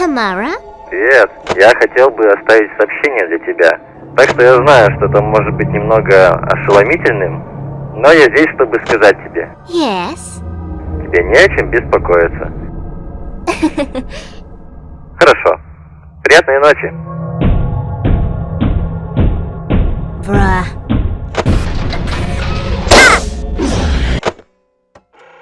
Тамара? Привет. Я хотел бы оставить сообщение для тебя. Так что я знаю, что это может быть немного ошеломительным, но я здесь, чтобы сказать тебе. Yes. Тебе не о чем беспокоиться. Хорошо. Приятной ночи. Bruh.